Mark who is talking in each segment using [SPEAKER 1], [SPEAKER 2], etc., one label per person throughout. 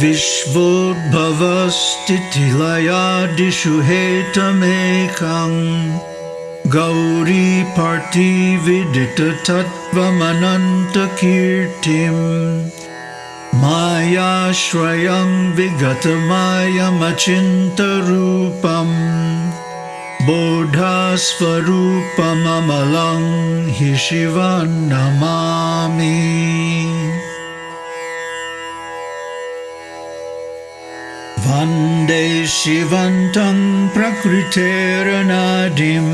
[SPEAKER 1] विश्वोद्भवस्थितिलयादिषु हेतमेकम् गौरीपार्थिविदिततत्त्वमनन्तकीर्तिम् मायाश्रयं विगतमायमचिन्तरूपम् बोधास्वरूपममलं हि शिवं नमामि वन्दे शिवन्तं प्रकृतेरनादिं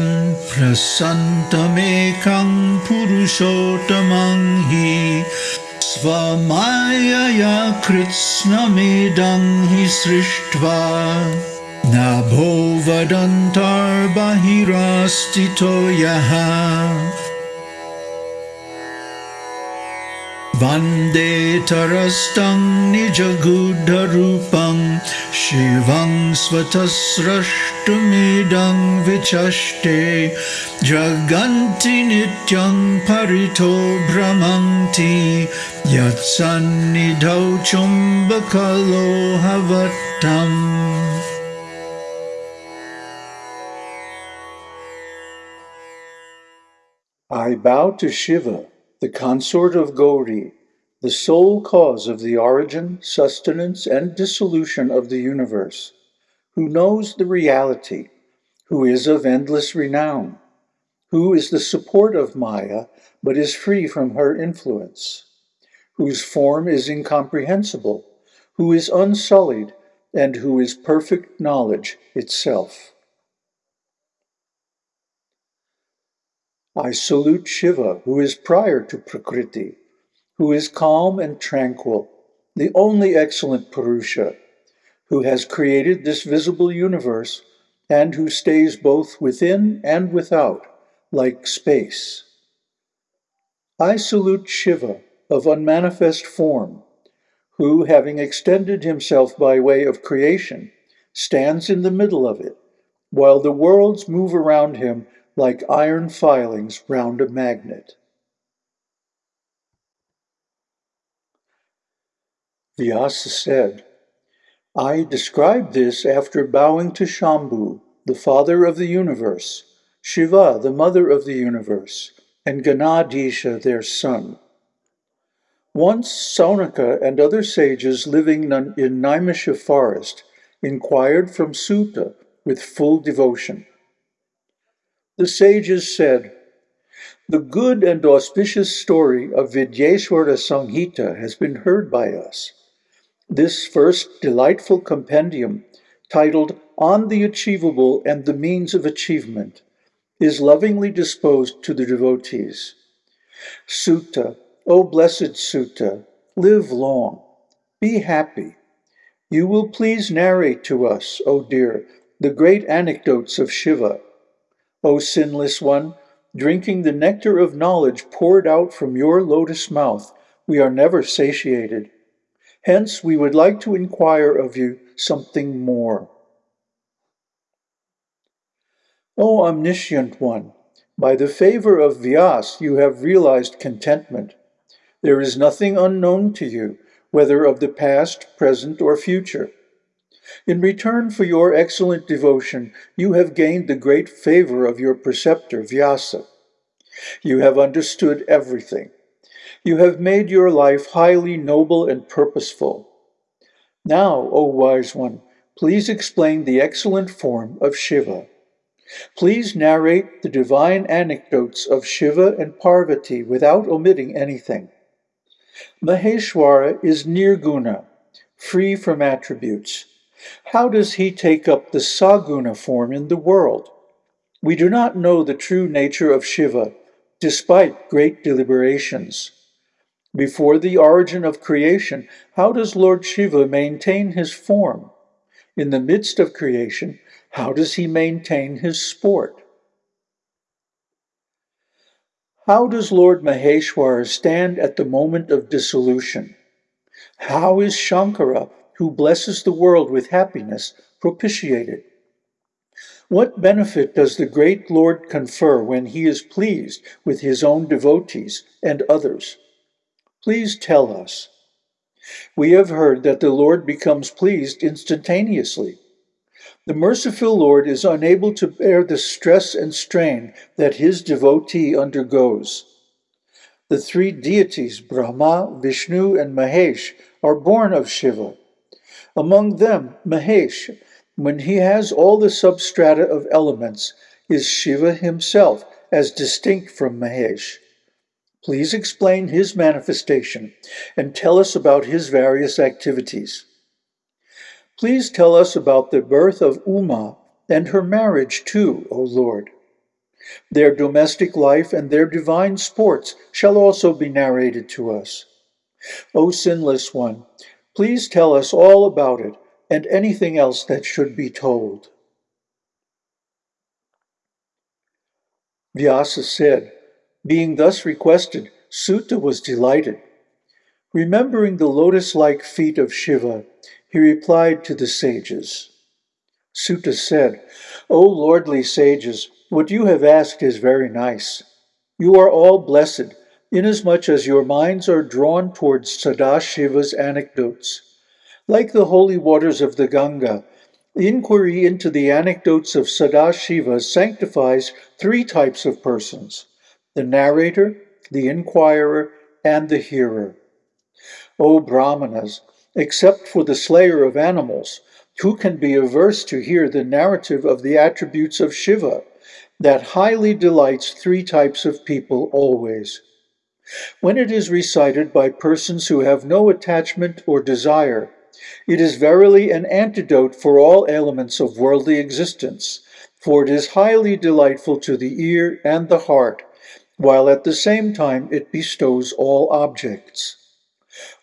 [SPEAKER 1] प्रसन्तमेकं पुरुषोत्तमं हि स्वमायया कृत्स्नमिदं हि सृष्ट्वा नभो वदन्तर्बहिरास्थितो यः Vande Tarastam Nijagudharupam Shivam Svatasrashtumidam Vichaste Jaganti Nityam Parito Brahmanti Yatsannidhau Chumbakalo Havattam
[SPEAKER 2] I bow to Shiva the consort of Gauri, the sole cause of the origin, sustenance, and dissolution of the universe, who knows the reality, who is of endless renown, who is the support of Maya but is free from her influence, whose form is incomprehensible, who is unsullied, and who is perfect knowledge itself. I salute Shiva, who is prior to Prakriti, who is calm and tranquil, the only excellent Purusha, who has created this visible universe and who stays both within and without, like space. I salute Shiva of unmanifest form, who, having extended himself by way of creation, stands in the middle of it, while the worlds move around him like iron filings round a magnet. Vyasa said, I describe this after bowing to Shambhu, the father of the universe, Shiva, the mother of the universe, and Ganadisha, their son. Once Saunaka and other sages living in Naimisha forest inquired from Suta with full devotion. The sages said, The good and auspicious story of Vidyeshwara Samhita has been heard by us. This first delightful compendium, titled On the Achievable and the Means of Achievement, is lovingly disposed to the devotees. Suta, O blessed Suta, live long, be happy. You will please narrate to us, O dear, the great anecdotes of Shiva O sinless one, drinking the nectar of knowledge poured out from your lotus mouth, we are never satiated. Hence, we would like to inquire of you something more. O omniscient one, by the favor of Vyas you have realized contentment. There is nothing unknown to you, whether of the past, present, or future. In return for your excellent devotion, you have gained the great favor of your preceptor, Vyasa. You have understood everything. You have made your life highly noble and purposeful. Now, O wise one, please explain the excellent form of Shiva. Please narrate the divine anecdotes of Shiva and Parvati without omitting anything. Maheshwara is nirguna, free from attributes. How does he take up the Saguna form in the world? We do not know the true nature of Shiva, despite great deliberations. Before the origin of creation, how does Lord Shiva maintain his form? In the midst of creation, how does he maintain his sport? How does Lord Maheshwara stand at the moment of dissolution? How is Shankara who blesses the world with happiness, propitiated. What benefit does the great Lord confer when he is pleased with his own devotees and others? Please tell us. We have heard that the Lord becomes pleased instantaneously. The merciful Lord is unable to bear the stress and strain that his devotee undergoes. The three deities, Brahma, Vishnu, and Mahesh, are born of Shiva. Among them, Mahesh, when he has all the substrata of elements, is Shiva himself, as distinct from Mahesh. Please explain his manifestation and tell us about his various activities. Please tell us about the birth of Uma and her marriage too, O Lord. Their domestic life and their divine sports shall also be narrated to us. O sinless one, please tell us all about it and anything else that should be told. Vyasa said, Being thus requested, Suta was delighted. Remembering the lotus-like feet of Shiva, he replied to the sages. Suta said, O lordly sages, what you have asked is very nice. You are all blessed, inasmuch as your minds are drawn towards Sadashiva's anecdotes. Like the holy waters of the Ganga, inquiry into the anecdotes of Sadashiva sanctifies three types of persons the narrator, the inquirer, and the hearer. O Brahmanas, except for the slayer of animals, who can be averse to hear the narrative of the attributes of Shiva, that highly delights three types of people always. When it is recited by persons who have no attachment or desire, it is verily an antidote for all ailments of worldly existence, for it is highly delightful to the ear and the heart, while at the same time it bestows all objects.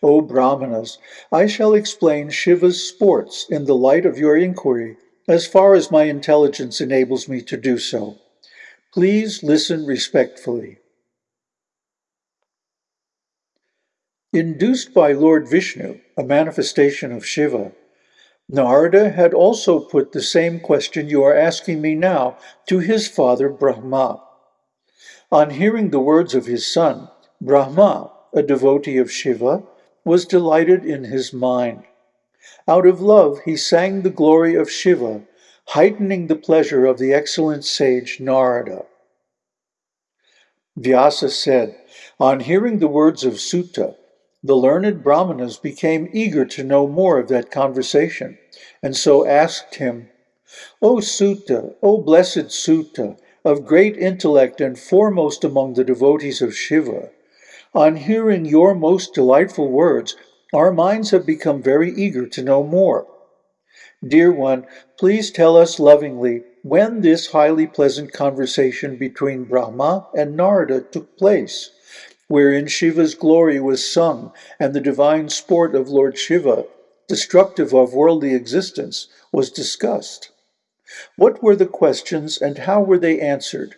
[SPEAKER 2] O Brahmanas, I shall explain Shiva's sports in the light of your inquiry, as far as my intelligence enables me to do so. Please listen respectfully. Induced by Lord Vishnu, a manifestation of Shiva, Narada had also put the same question you are asking me now to his father Brahma. On hearing the words of his son, Brahma, a devotee of Shiva, was delighted in his mind. Out of love, he sang the glory of Shiva heightening the pleasure of the excellent sage Narada. Vyasa said, On hearing the words of Suta, the learned Brahmanas became eager to know more of that conversation, and so asked him, O Suta, O blessed Suta, of great intellect and foremost among the devotees of Shiva, on hearing your most delightful words, our minds have become very eager to know more. Dear one, please tell us lovingly when this highly pleasant conversation between Brahma and Narada took place, wherein Shiva's glory was sung and the divine sport of Lord Shiva, destructive of worldly existence, was discussed. What were the questions and how were they answered?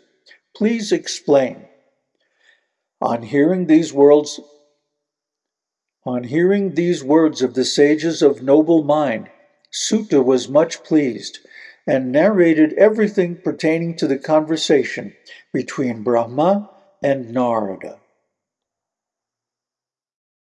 [SPEAKER 2] Please explain. On hearing these words, on hearing these words of the sages of noble mind, Suta was much pleased and narrated everything pertaining to the conversation between Brahma and Narada.